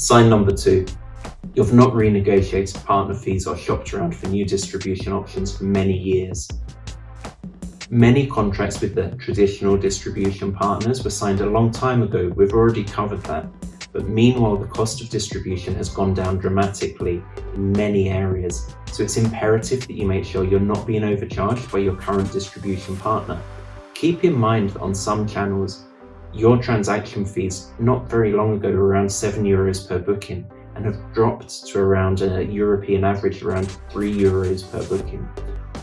Sign number two. You've not renegotiated partner fees or shopped around for new distribution options for many years. Many contracts with the traditional distribution partners were signed a long time ago, we've already covered that. But meanwhile, the cost of distribution has gone down dramatically in many areas, so it's imperative that you make sure you're not being overcharged by your current distribution partner. Keep in mind that on some channels, your transaction fees not very long ago were around 7 euros per booking and have dropped to around a European average around 3 euros per booking.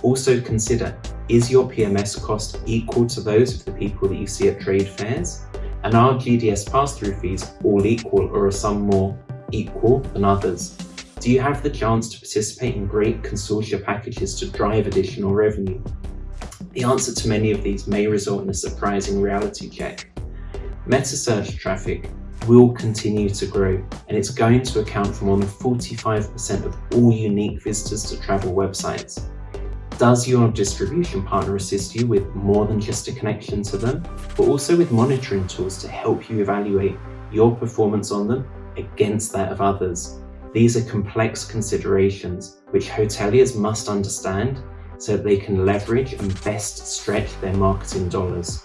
Also consider, is your PMS cost equal to those of the people that you see at trade fairs? And are GDS pass-through fees all equal or are some more equal than others? Do you have the chance to participate in great consortia packages to drive additional revenue? The answer to many of these may result in a surprising reality check. Metasearch traffic will continue to grow and it's going to account for more than 45% of all unique visitors to travel websites. Does your distribution partner assist you with more than just a connection to them, but also with monitoring tools to help you evaluate your performance on them against that of others? These are complex considerations which hoteliers must understand so that they can leverage and best stretch their marketing dollars.